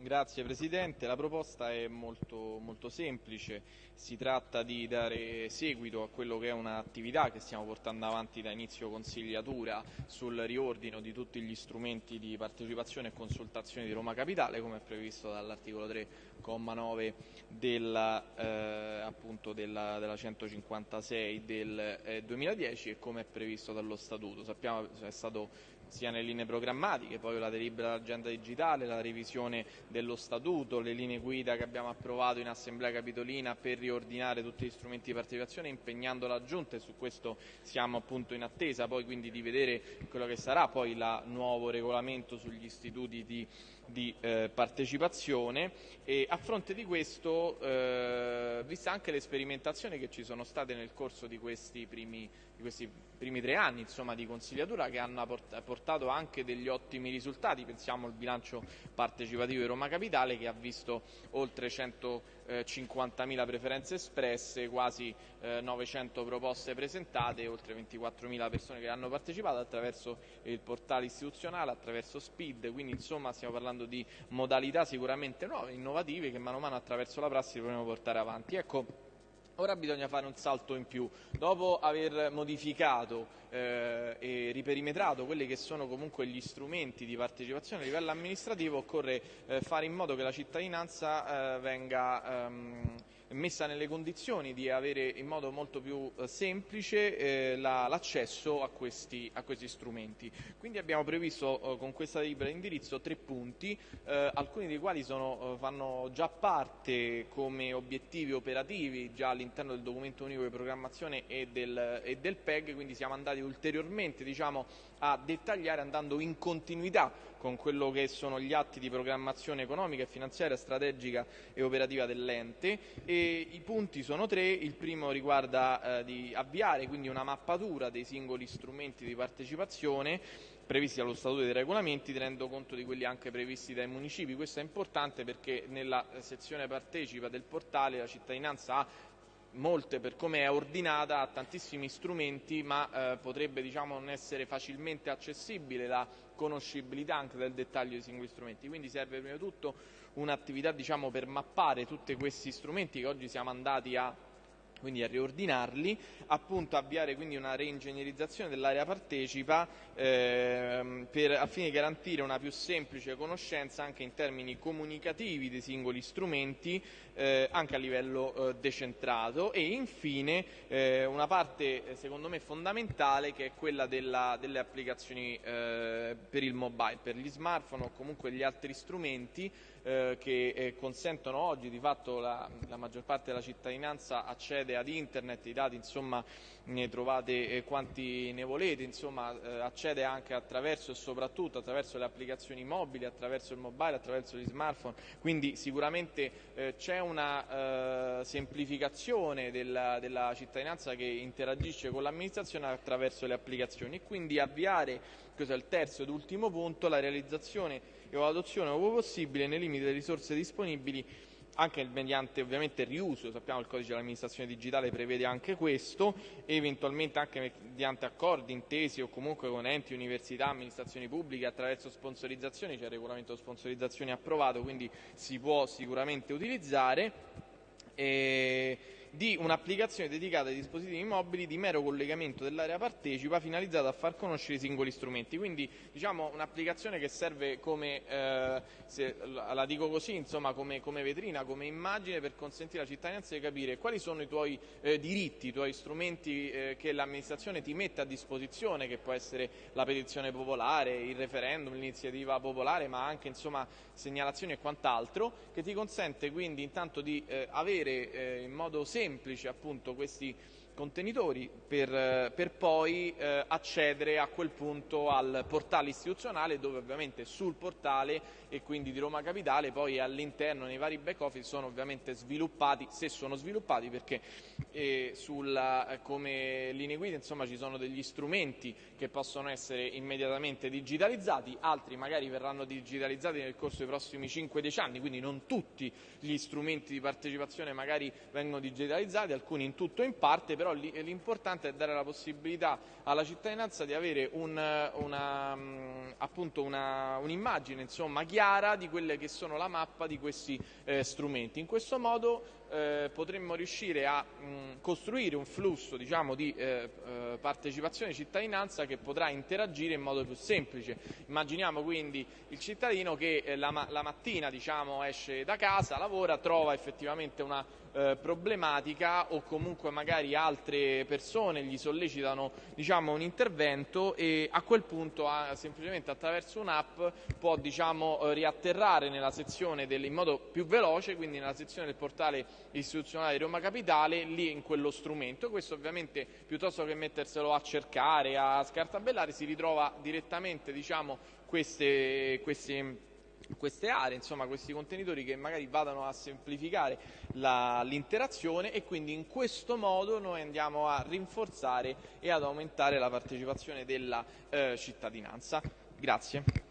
Grazie Presidente, la proposta è molto, molto, semplice, si tratta di dare seguito a quello che è un'attività che stiamo portando avanti da inizio consigliatura sul riordino di tutti gli strumenti di partecipazione e consultazione di Roma Capitale come è previsto dall'articolo 3,9 della, eh, della, della, 156 del eh, 2010 e come è previsto dallo Statuto. Sappiamo che è stato sia nelle linee programmatiche, poi la delibera dell'agenda digitale, la revisione dello statuto, le linee guida che abbiamo approvato in Assemblea Capitolina per riordinare tutti gli strumenti di partecipazione impegnando la Giunta e su questo siamo appunto in attesa poi quindi di vedere quello che sarà poi il nuovo regolamento sugli istituti di, di eh, partecipazione. E a fronte di questo, eh, vista anche le sperimentazioni che ci sono state nel corso di questi primi, di questi primi tre anni insomma, di consigliatura che hanno portato anche degli ottimi risultati, pensiamo al bilancio partecipativo di Roma Capitale che ha visto oltre 150.000 preferenze espresse, quasi 900 proposte presentate oltre 24.000 persone che hanno partecipato attraverso il portale istituzionale, attraverso SPID, quindi insomma stiamo parlando di modalità sicuramente nuove, innovative che mano a mano attraverso la prassi dovremo portare avanti. Ecco, Ora bisogna fare un salto in più. Dopo aver modificato eh, e riperimetrato quelli che sono comunque gli strumenti di partecipazione a livello amministrativo, occorre eh, fare in modo che la cittadinanza eh, venga ehm, messa nelle condizioni di avere in modo molto più eh, semplice eh, l'accesso a questi, a questi, strumenti. Quindi abbiamo previsto eh, con questa delibera di indirizzo tre punti, alcuni dei quali sono, fanno già parte come obiettivi operativi già all'interno del documento unico di programmazione e del, e del PEG, quindi siamo andati ulteriormente diciamo, a dettagliare andando in continuità con quello che sono gli atti di programmazione economica e finanziaria, strategica e operativa dell'ente i punti sono tre, il primo riguarda eh, di avviare quindi una mappatura dei singoli strumenti di partecipazione previsti dallo Statuto dei regolamenti, tenendo conto di quelli anche previsti dai municipi. Questo è importante perché nella sezione partecipa del portale la cittadinanza ha molte per come è ordinata ha tantissimi strumenti ma eh, potrebbe diciamo, non essere facilmente accessibile la conoscibilità anche del dettaglio dei singoli strumenti. Quindi serve prima di tutto un'attività diciamo, per mappare tutti questi strumenti che oggi siamo andati a quindi a riordinarli, appunto avviare quindi una reingegnerizzazione dell'area partecipa ehm, per, al fine di garantire una più semplice conoscenza anche in termini comunicativi dei singoli strumenti eh, anche a livello eh, decentrato. E infine eh, una parte eh, secondo me fondamentale che è quella della, delle applicazioni eh, per il mobile, per gli smartphone o comunque gli altri strumenti eh, che consentono oggi di fatto la, la, maggior parte della cittadinanza accede ad internet, i dati insomma ne trovate quanti ne volete, insomma accede anche attraverso e soprattutto attraverso le applicazioni mobili, attraverso il mobile, attraverso gli smartphone, quindi sicuramente c'è un una eh, semplificazione della, della, cittadinanza che interagisce con l'amministrazione attraverso le applicazioni. E quindi avviare, questo è il terzo ed ultimo punto, la realizzazione e l'adozione ove possibile nei limiti delle risorse disponibili anche mediante ovviamente il riuso, sappiamo che il codice dell'amministrazione digitale prevede anche questo, e eventualmente anche mediante accordi, intesi o comunque con enti, università, amministrazioni pubbliche attraverso sponsorizzazioni, c'è il regolamento di sponsorizzazione approvato, quindi si può sicuramente utilizzare. E di un'applicazione dedicata ai dispositivi mobili di mero collegamento dell'area partecipa finalizzata a far conoscere i singoli strumenti. Quindi diciamo un'applicazione che serve come, eh, se, la dico così, insomma, come, come, vetrina, come immagine per consentire alla cittadinanza di capire quali sono i tuoi eh, diritti, i tuoi strumenti eh, che l'amministrazione ti mette a disposizione, che può essere la petizione popolare, il referendum, l'iniziativa popolare, ma anche insomma, segnalazioni e quant'altro, che ti consente quindi intanto di eh, avere eh, in modo semplice semplice appunto questi contenitori per, per poi eh, accedere a quel punto al portale istituzionale dove ovviamente sul portale e quindi di Roma Capitale poi all'interno nei vari back office sono ovviamente sviluppati, se sono sviluppati perché eh, sulla, eh, come linee guida insomma ci sono degli strumenti che possono essere immediatamente digitalizzati, altri magari verranno digitalizzati nel corso dei prossimi 5-10 anni, quindi non tutti gli strumenti di partecipazione magari vengono digitalizzati, alcuni in tutto o in parte, però però l'importante è dare la possibilità alla cittadinanza di avere un'immagine un chiara di quelle che sono la mappa di questi eh, strumenti. In questo modo eh, potremmo riuscire a mh, costruire un flusso diciamo, di eh, eh, partecipazione e cittadinanza che potrà interagire in modo più semplice. Immaginiamo quindi il cittadino che eh, la, la, mattina diciamo, esce da casa, lavora, trova effettivamente una eh, problematica o comunque magari altre persone gli sollecitano diciamo, un intervento e a quel punto ah, semplicemente attraverso un'app può diciamo, riatterrare nella sezione del, in modo più veloce, quindi nella sezione del portale istituzionale di Roma Capitale, lì in quello strumento. Questo ovviamente piuttosto che metterselo a cercare, a scartabellare, si ritrova direttamente diciamo, queste, queste queste aree, insomma questi contenitori che magari vadano a semplificare l'interazione e quindi in questo modo noi andiamo a rinforzare e ad aumentare la partecipazione della eh, cittadinanza. Grazie.